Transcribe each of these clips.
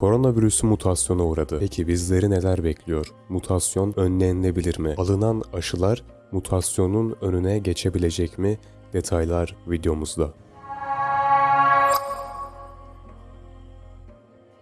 Koronavirüsü mutasyona uğradı. Peki bizleri neler bekliyor? Mutasyon önlenebilir mi? Alınan aşılar mutasyonun önüne geçebilecek mi? Detaylar videomuzda.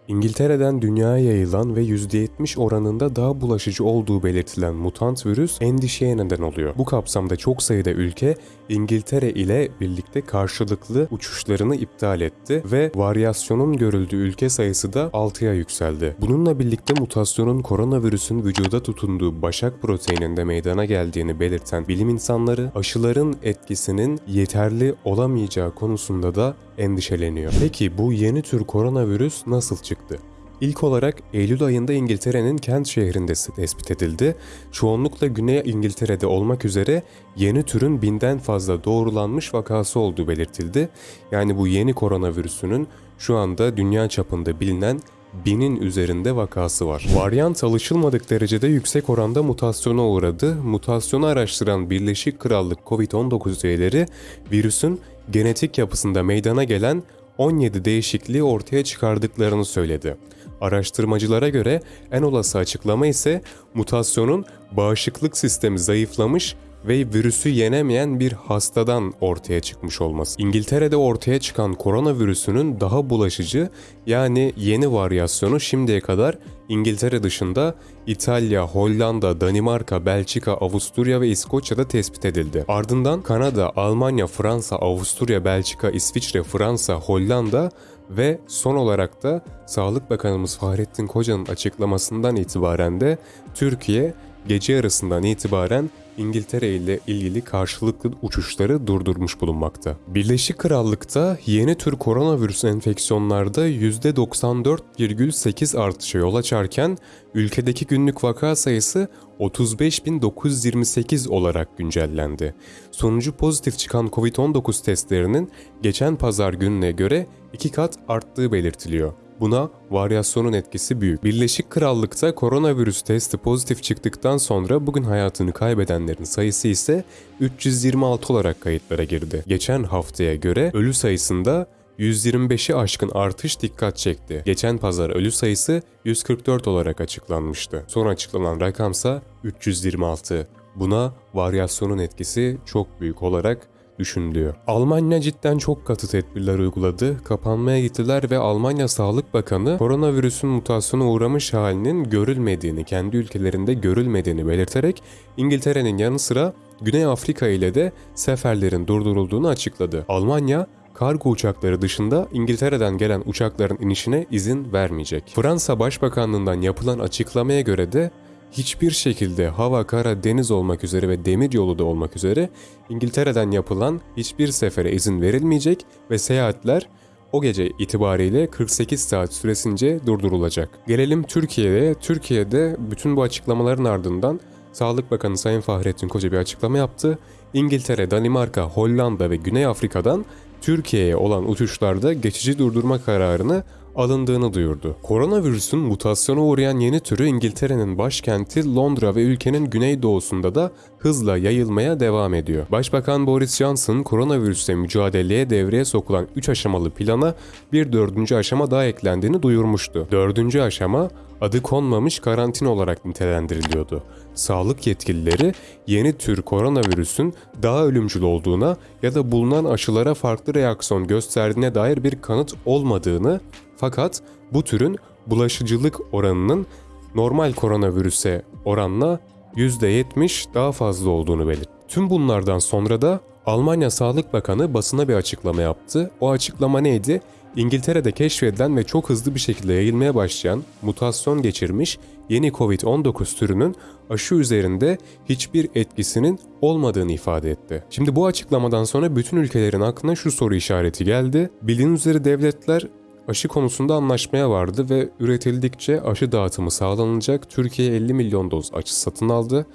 İngiltere'den dünyaya yayılan ve %70 oranında daha bulaşıcı olduğu belirtilen mutant virüs endişeye neden oluyor. Bu kapsamda çok sayıda ülke İngiltere ile birlikte karşılıklı uçuşlarını iptal etti ve varyasyonun görüldüğü ülke sayısı da 6'ya yükseldi. Bununla birlikte mutasyonun koronavirüsün vücuda tutunduğu başak proteininde meydana geldiğini belirten bilim insanları aşıların etkisinin yeterli olamayacağı konusunda da endişeleniyor. Peki bu yeni tür koronavirüs nasıl çıktı? İlk olarak Eylül ayında İngiltere'nin Kent şehrinde tespit edildi. Çoğunlukla Güney İngiltere'de olmak üzere yeni türün binden fazla doğrulanmış vakası olduğu belirtildi. Yani bu yeni koronavirüsünün şu anda dünya çapında bilinen binin üzerinde vakası var. Varyant alışılmadık derecede yüksek oranda mutasyona uğradı. Mutasyonu araştıran Birleşik Krallık COVID-19 üyeleri virüsün genetik yapısında meydana gelen 17 değişikliği ortaya çıkardıklarını söyledi. Araştırmacılara göre en olası açıklama ise mutasyonun bağışıklık sistemi zayıflamış ve virüsü yenemeyen bir hastadan ortaya çıkmış olması. İngiltere'de ortaya çıkan koronavirüsünün daha bulaşıcı yani yeni varyasyonu şimdiye kadar İngiltere dışında İtalya, Hollanda, Danimarka, Belçika, Avusturya ve İskoçya'da tespit edildi. Ardından Kanada, Almanya, Fransa, Avusturya, Belçika, İsviçre, Fransa, Hollanda ve son olarak da Sağlık Bakanımız Fahrettin Koca'nın açıklamasından itibaren de Türkiye gece yarısından itibaren İngiltere ile ilgili karşılıklı uçuşları durdurmuş bulunmakta. Birleşik Krallık'ta yeni tür koronavirüs enfeksiyonlarda %94,8 artışa yol açarken ülkedeki günlük vaka sayısı 35.928 olarak güncellendi. Sonucu pozitif çıkan COVID-19 testlerinin geçen pazar gününe göre iki kat arttığı belirtiliyor. Buna varyasyonun etkisi büyük. Birleşik Krallık'ta koronavirüs testi pozitif çıktıktan sonra bugün hayatını kaybedenlerin sayısı ise 326 olarak kayıtlara girdi. Geçen haftaya göre ölü sayısında 125'i aşkın artış dikkat çekti. Geçen pazar ölü sayısı 144 olarak açıklanmıştı. Son açıklanan rakamsa 326. Buna varyasyonun etkisi çok büyük olarak düşünülüyor. Almanya cidden çok katı tedbirler uyguladı. Kapanmaya gittiler ve Almanya Sağlık Bakanı koronavirüsün mutasyona uğramış halinin görülmediğini, kendi ülkelerinde görülmediğini belirterek İngiltere'nin yanı sıra Güney Afrika ile de seferlerin durdurulduğunu açıkladı. Almanya kargo uçakları dışında İngiltere'den gelen uçakların inişine izin vermeyecek. Fransa Başbakanlığından yapılan açıklamaya göre de hiçbir şekilde hava, kara, deniz olmak üzere ve demir yolu da olmak üzere İngiltere'den yapılan hiçbir sefere izin verilmeyecek ve seyahatler o gece itibariyle 48 saat süresince durdurulacak. Gelelim Türkiye'ye. Türkiye'de bütün bu açıklamaların ardından Sağlık Bakanı Sayın Fahrettin Koca bir açıklama yaptı. İngiltere, Danimarka, Hollanda ve Güney Afrika'dan Türkiye'ye olan uçuşlarda geçici durdurma kararını alındığını duyurdu. Koronavirüsün mutasyona uğrayan yeni türü İngiltere'nin başkenti Londra ve ülkenin güneydoğusunda da hızla yayılmaya devam ediyor. Başbakan Boris Johnson koronavirüsle mücadeleye devreye sokulan 3 aşamalı plana bir dördüncü aşama daha eklendiğini duyurmuştu. Dördüncü aşama adı konmamış karantina olarak nitelendiriliyordu. Sağlık yetkilileri yeni tür koronavirüsün daha ölümcül olduğuna ya da bulunan aşılara farklı reaksiyon gösterdiğine dair bir kanıt olmadığını fakat bu türün bulaşıcılık oranının normal koronavirüse oranla %70 daha fazla olduğunu belirtti. Tüm bunlardan sonra da Almanya Sağlık Bakanı basına bir açıklama yaptı. O açıklama neydi? İngiltere'de keşfedilen ve çok hızlı bir şekilde yayılmaya başlayan mutasyon geçirmiş yeni COVID-19 türünün aşı üzerinde hiçbir etkisinin olmadığını ifade etti. Şimdi bu açıklamadan sonra bütün ülkelerin aklına şu soru işareti geldi. Bildiğin üzere devletler aşı konusunda anlaşmaya vardı ve üretildikçe aşı dağıtımı sağlanacak. Türkiye 50 milyon doz aşı satın aldı.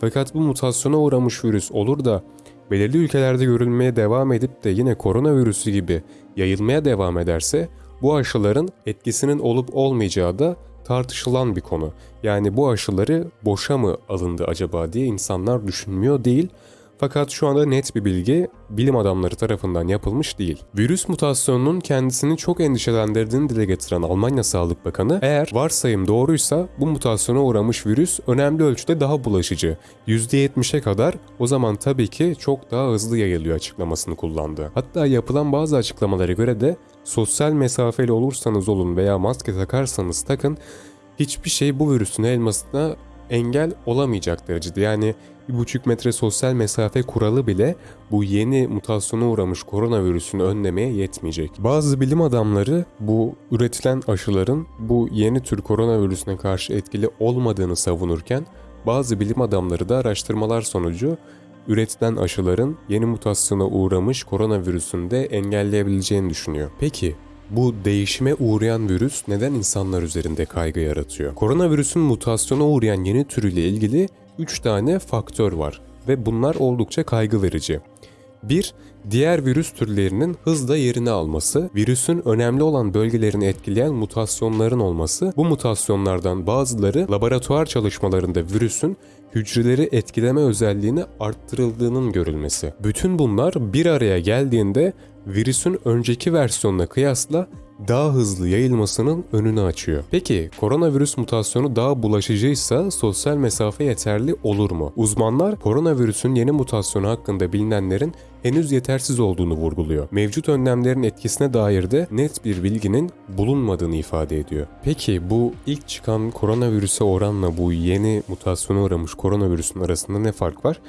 Fakat bu mutasyona uğramış virüs olur da belirli ülkelerde görülmeye devam edip de yine koronavirüsü gibi yayılmaya devam ederse bu aşıların etkisinin olup olmayacağı da tartışılan bir konu. Yani bu aşıları boşa mı alındı acaba diye insanlar düşünmüyor değil. Fakat şu anda net bir bilgi bilim adamları tarafından yapılmış değil. Virüs mutasyonunun kendisini çok endişelendirdiğini dile getiren Almanya Sağlık Bakanı, eğer varsayım doğruysa bu mutasyona uğramış virüs önemli ölçüde daha bulaşıcı. %70'e kadar o zaman tabii ki çok daha hızlı yayılıyor açıklamasını kullandı. Hatta yapılan bazı açıklamalara göre de sosyal mesafeli olursanız olun veya maske takarsanız takın hiçbir şey bu virüsün elmasına engel olamayacak derecede. Yani bir buçuk metre sosyal mesafe kuralı bile bu yeni mutasyona uğramış koronavirüsünü önlemeye yetmeyecek. Bazı bilim adamları bu üretilen aşıların bu yeni tür koronavirüsüne karşı etkili olmadığını savunurken bazı bilim adamları da araştırmalar sonucu üretilen aşıların yeni mutasyona uğramış koronavirüsünü de engelleyebileceğini düşünüyor. Peki bu değişime uğrayan virüs neden insanlar üzerinde kaygı yaratıyor? Koronavirüsün mutasyona uğrayan yeni türüyle ilgili 3 tane faktör var ve bunlar oldukça kaygı verici. 1. Diğer virüs türlerinin hızla yerini alması, virüsün önemli olan bölgelerini etkileyen mutasyonların olması, bu mutasyonlardan bazıları laboratuvar çalışmalarında virüsün hücreleri etkileme özelliğini arttırıldığının görülmesi. Bütün bunlar bir araya geldiğinde virüsün önceki versiyonuna kıyasla daha hızlı yayılmasının önünü açıyor. Peki koronavirüs mutasyonu daha bulaşıcıysa sosyal mesafe yeterli olur mu? Uzmanlar koronavirüsün yeni mutasyonu hakkında bilinenlerin henüz yetersiz olduğunu vurguluyor. Mevcut önlemlerin etkisine dair de net bir bilginin bulunmadığını ifade ediyor. Peki bu ilk çıkan koronavirüse oranla bu yeni mutasyona uğramış koronavirüsün arasında ne fark var?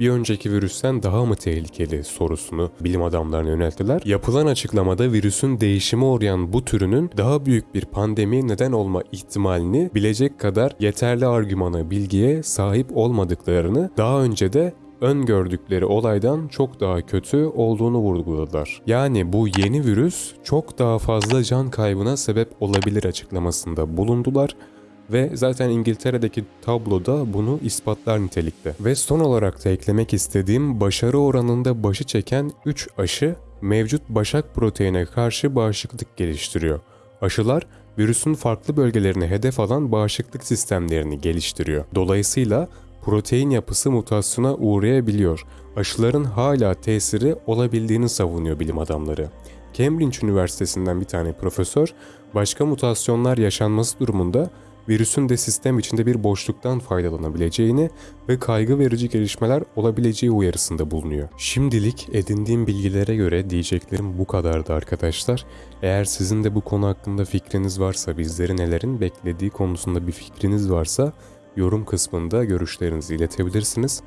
Bir önceki virüsten daha mı tehlikeli sorusunu bilim adamlarına yönelttiler. Yapılan açıklamada virüsün değişime uğrayan bu türünün daha büyük bir pandemi neden olma ihtimalini bilecek kadar yeterli argümana, bilgiye sahip olmadıklarını daha önce de öngördükleri olaydan çok daha kötü olduğunu vurguladılar. Yani bu yeni virüs çok daha fazla can kaybına sebep olabilir açıklamasında bulundular ve zaten İngiltere'deki tabloda bunu ispatlar nitelikte. Ve son olarak da eklemek istediğim başarı oranında başı çeken 3 aşı mevcut başak proteine karşı bağışıklık geliştiriyor. Aşılar virüsün farklı bölgelerine hedef alan bağışıklık sistemlerini geliştiriyor. Dolayısıyla protein yapısı mutasyona uğrayabiliyor. Aşıların hala tesiri olabildiğini savunuyor bilim adamları. Cambridge Üniversitesi'nden bir tane profesör, başka mutasyonlar yaşanması durumunda virüsün de sistem içinde bir boşluktan faydalanabileceğini ve kaygı verici gelişmeler olabileceği uyarısında bulunuyor. Şimdilik edindiğim bilgilere göre diyeceklerim bu kadardı arkadaşlar. Eğer sizin de bu konu hakkında fikriniz varsa, bizleri nelerin beklediği konusunda bir fikriniz varsa yorum kısmında görüşlerinizi iletebilirsiniz.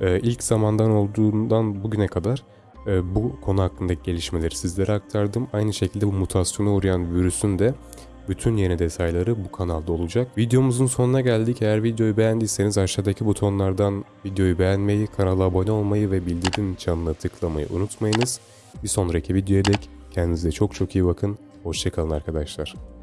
Ee, ilk zamandan olduğundan bugüne kadar e, bu konu hakkındaki gelişmeleri sizlere aktardım. Aynı şekilde bu mutasyona uğrayan virüsün de bütün yeni detayları bu kanalda olacak. Videomuzun sonuna geldik. Eğer videoyu beğendiyseniz aşağıdaki butonlardan videoyu beğenmeyi, kanala abone olmayı ve bildirim çanına tıklamayı unutmayınız. Bir sonraki videoya dek kendinize çok çok iyi bakın. Hoşçakalın arkadaşlar.